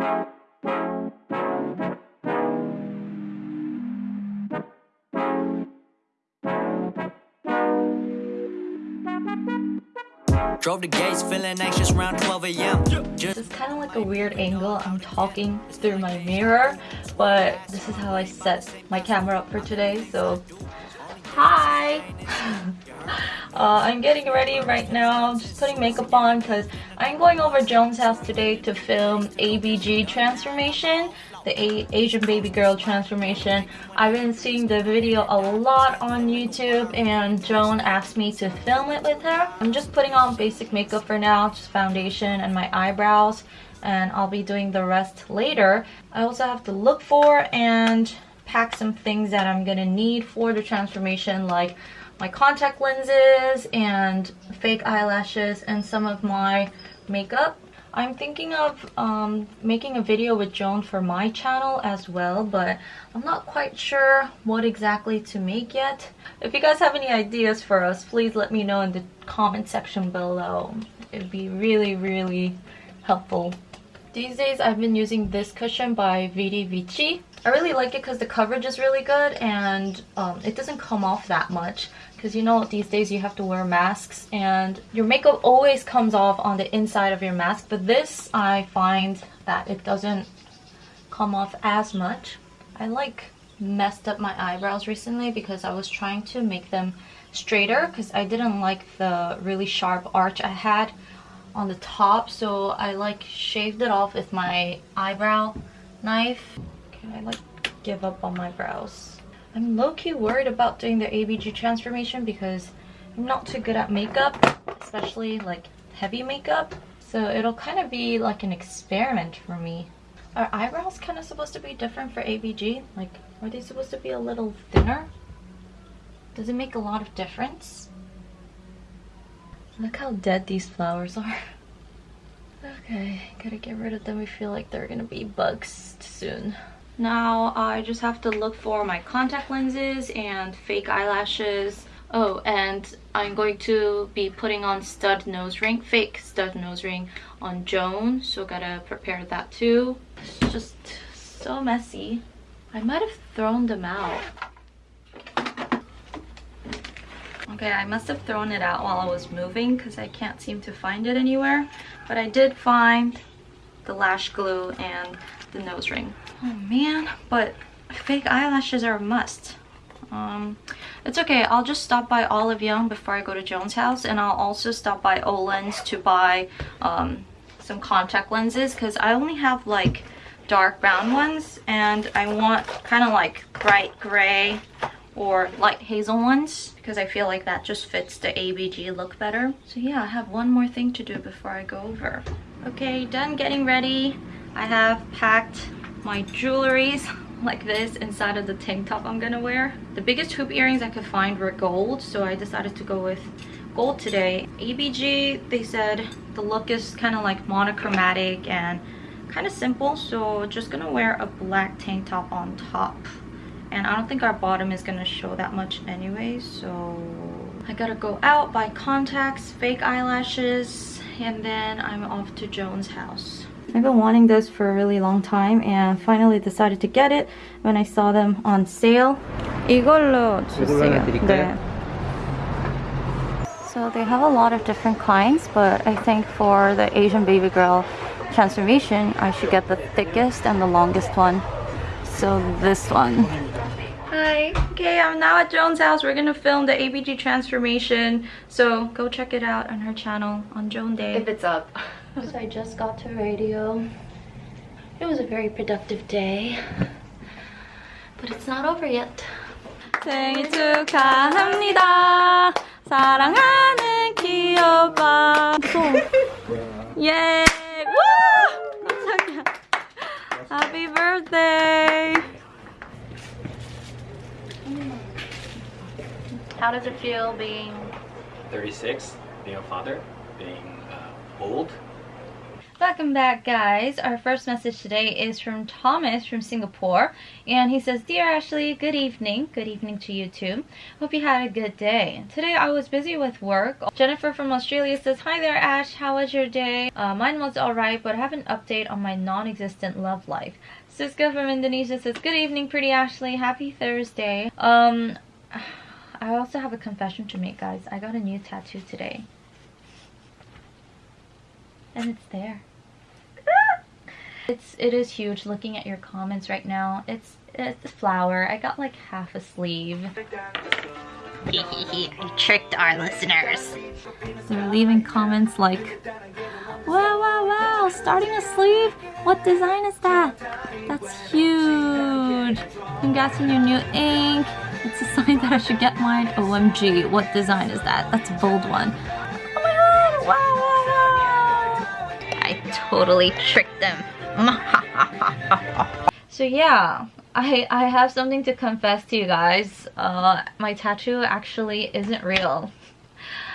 Drove the gates feeling anxious around 12 a.m. This is kind of like a weird angle. I'm talking through my mirror, but this is how I set my camera up for today. So, hi! uh, I'm getting ready right now, just putting makeup on because I'm going over Joan's house today to film ABG transformation the A Asian baby girl transformation. I've been seeing the video a lot on YouTube and Joan asked me to film it with her. I'm just putting on basic makeup for now, just foundation and my eyebrows and I'll be doing the rest later. I also have to look for and pack some things that I'm gonna need for the transformation like my contact lenses and fake eyelashes and some of my makeup I'm thinking of um, making a video with Joan for my channel as well, but I'm not quite sure what exactly to make yet. If you guys have any ideas for us, please let me know in the comment section below. It'd be really, really helpful. These days, I've been using this cushion by Vidi Vici. I really like it because the coverage is really good and um, it doesn't come off that much because you know these days you have to wear masks and your makeup always comes off on the inside of your mask but this I find that it doesn't come off as much. I like messed up my eyebrows recently because I was trying to make them straighter because I didn't like the really sharp arch I had on the top so I like shaved it off with my eyebrow knife. Okay, I like give up on my brows. I'm low-key worried about doing the ABG transformation because I'm not too good at makeup, especially like heavy makeup. So it'll kind of be like an experiment for me. Are eyebrows kind of supposed to be different for ABG? Like, are they supposed to be a little thinner? Does it make a lot of difference? Look how dead these flowers are. Okay, gotta get rid of them. We feel like they're gonna be bugs soon. Now I just have to look for my contact lenses and fake eyelashes. Oh, and I'm going to be putting on stud nose ring, fake stud nose ring on Joan. So gotta prepare that too. It's just so messy. I might have thrown them out. Okay, I must have thrown it out while I was moving because I can't seem to find it anywhere. But I did find the lash glue and the nose ring. Oh man, but fake eyelashes are a must. Um, it's okay, I'll just stop by Olive Young before I go to Joan's house and I'll also stop by Olens to buy um, some contact lenses because I only have like dark brown ones and I want kind of like bright gray or light hazel ones because I feel like that just fits the ABG look better. So yeah, I have one more thing to do before I go over. Okay, done getting ready. I have packed my jewelries like this inside of the tank top I'm gonna wear. The biggest hoop earrings I could find were gold, so I decided to go with gold today. ABG, they said the look is kind of like monochromatic and kind of simple, so just gonna wear a black tank top on top And I don't think our bottom is gonna show that much anyway, so I gotta go out, buy contacts, fake eyelashes, and then I'm off to Joan's house. I've been wanting this for a really long time and finally decided to get it when I saw them on sale. 이걸로 주세요. 네. So they have a lot of different kinds, but I think for the Asian baby girl transformation, I should get the thickest and the longest one. So this one. Hi. Okay, I'm now at Joan's house. We're gonna film the ABG transformation. So go check it out on her channel on Joan Day. If it's up. So I just got to radio. It was a very productive day. But it's not over yet. 생일 축하합니다. 사랑하는 키오빠. 예. 우! 감사합니다. Happy birthday. How does it feel being 36, being a father, being uh, old. welcome back guys. Our first message today is from Thomas from Singapore and he says, Dear Ashley, good evening. Good evening to you too. Hope you had a good day. Today I was busy with work. Jennifer from Australia says, Hi there Ash, how was your day? Uh, mine was alright but I have an update on my non-existent love life. Siska from Indonesia says, Good evening pretty Ashley, happy Thursday. Um, I also have a confession to make guys. I got a new tattoo today and it's there. It's it is huge looking at your comments right now. It's it's a flower. I got like half a sleeve. I tricked our listeners. They're leaving comments like, wow, wow, wow, starting a sleeve? What design is that? That's huge. Congrats on your new ink. It's a sign that I should get mine. OMG, what design is that? That's a bold one. Oh my god, wow, wow totally tricked them. so yeah, I, I have something to confess to you guys. Uh, my tattoo actually isn't real.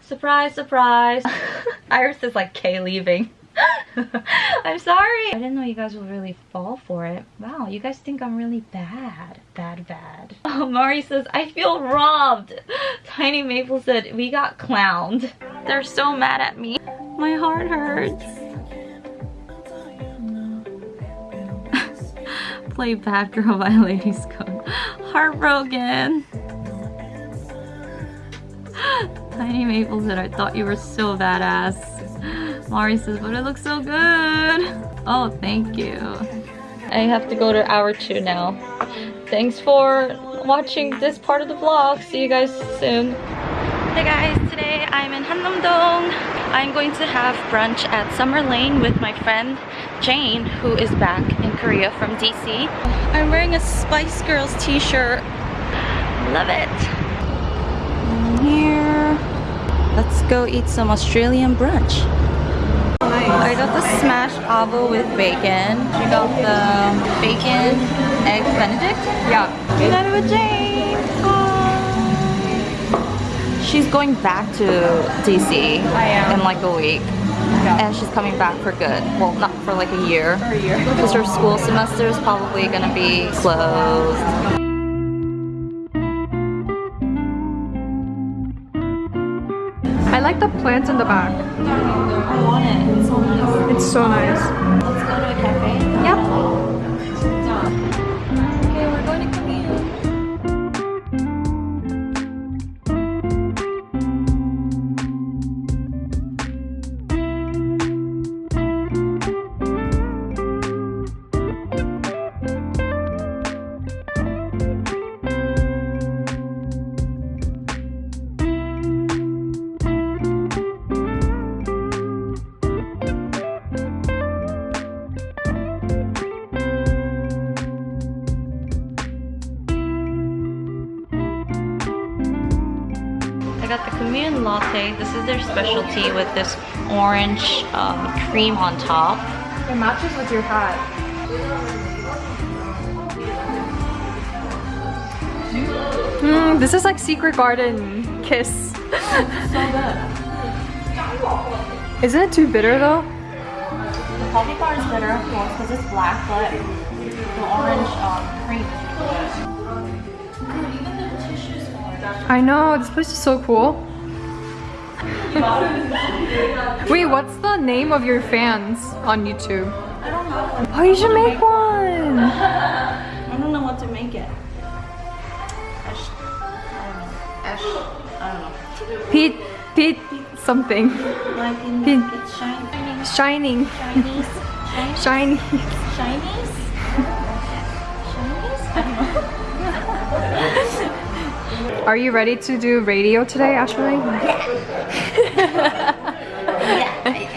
Surprise, surprise. Iris is like K leaving. I'm sorry. I didn't know you guys would really fall for it. Wow, you guys think I'm really bad. Bad, bad. Oh, Mari says, I feel robbed. Tiny Maple said, we got clowned. They're so mad at me. My heart hurts. play Bad Girl by Ladies Code. Heartbroken. Tiny Maple said, I thought you were so badass. Mari says, but it looks so good. Oh, thank you. I have to go to hour two now. Thanks for watching this part of the vlog. See you guys soon. Hey guys, today I'm in Hannam-dong. I'm going to have brunch at Summer Lane with my friend Jane, who is back in Korea from DC. I'm wearing a Spice Girls t-shirt. Love it. And here, let's go eat some Australian brunch. I got the smashed avo with bacon. She got the bacon egg benedict. Yeah. It with Jane. She's going back to DC in like a week. Yeah. And she's coming back for good. Well, not for like a year. For a year. Because her school semester is probably gonna be closed. Like the plants in the back. I want it. It's so nice. It's so nice. I got the Commune Latte. This is their specialty with this orange um, cream on top. It matches with your hat. Mm, this is like Secret Garden Kiss. Isn't it too bitter though? The coffee bar is bitter, of course, because it's black, but the orange um, cream is I know, this place is so cool. Wait, what's the name of your fans on YouTube? I don't know. Oh, you should make one! I don't know what to make it. Ash, I don't know. Ash, I don't know. Pete, Pete, something. Like Pete. it's shining. Shining. Chinese. Shiny. Chinese? Chinese? I don't know. Are you ready to do radio today, Ashley? yeah.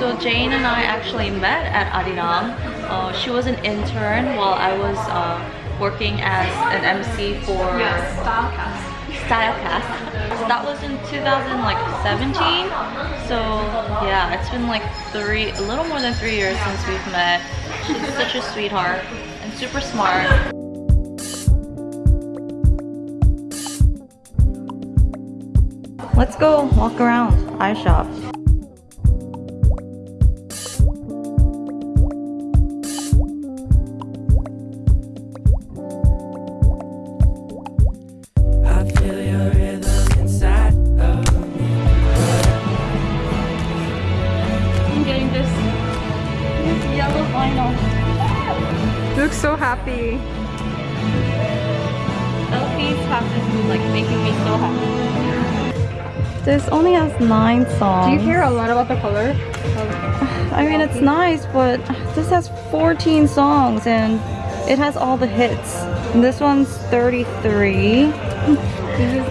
So Jane and I actually met at Arirang. Uh, she was an intern while I was uh, working as an MC for yes, Stylecast. Stylecast. That was in 2017. So yeah, it's been like three, a little more than three years since we've met. She's such a sweetheart and super smart. Let's go walk around, I shop. looks so happy. Elfie's happy, like making me so happy. This only has nine songs. Do you care a lot about the color? I mean, it's nice, but this has 14 songs and it has all the hits. And this one's 33.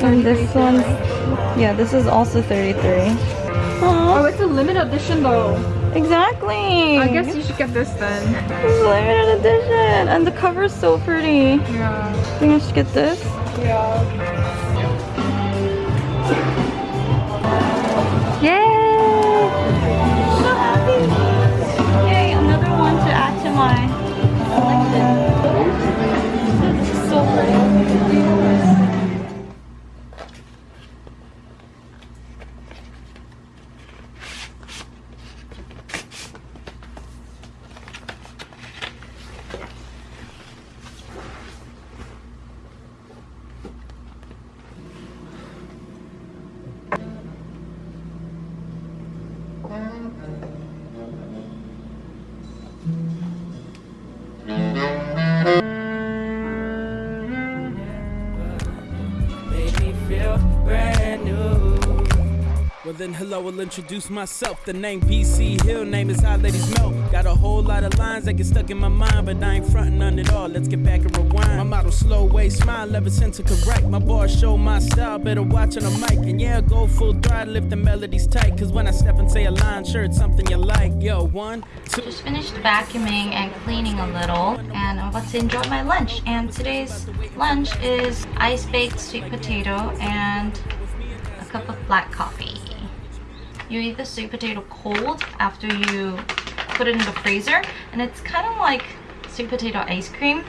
And this one's, yeah, this is also 33. Oh, it's a limited edition though. Exactly. I guess you should get this then. Is limited edition, and the cover is so pretty. Yeah. I think I should get this. Yeah. Yay! So happy! Yay, another one to add to my then hello, I'll introduce myself. The name BC Hill, name is Hot Ladies Melt. Got a whole lot of lines that get stuck in my mind, but I ain't frontin' on it all. Let's get back and rewind. My motto slow way, smile, ever since to correct. My bars show my style, better watch on the mic. And yeah, go full throttle if the melody's tight. Cause when I step and say a line, sure it's something you like. Yo, one, two. Just finished vacuuming and cleaning a little and I'm about to enjoy my lunch. And today's lunch is ice baked sweet potato and a cup of black coffee. You eat the sweet potato cold after you put it in the freezer and it's kind of like sweet potato ice cream.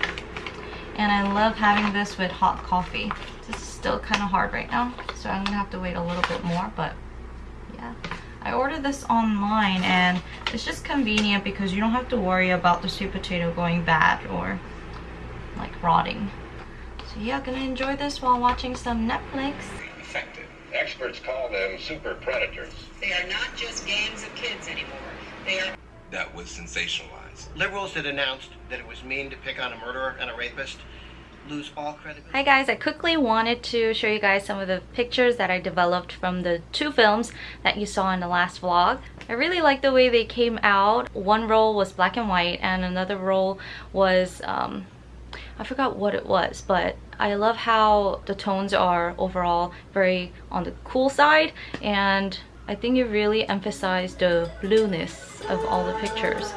And I love having this with hot coffee. This is still kind of hard right now, so I'm gonna have to wait a little bit more, but yeah. I ordered this online and it's just convenient because you don't have to worry about the sweet potato going bad or like rotting. So yeah, gonna enjoy this while watching some Netflix. Experts call them super predators. They are not just gangs of kids anymore. They are That was sensationalized. Liberals that announced that it was mean to pick on a murderer and a rapist lose all credibility. Hi guys, I quickly wanted to show you guys some of the pictures that I developed from the two films that you saw in the last vlog. I really like the way they came out. One roll was black and white and another roll was, um, I forgot what it was, but I love how the tones are overall very on the cool side and I think it really emphasized the blueness of all the pictures.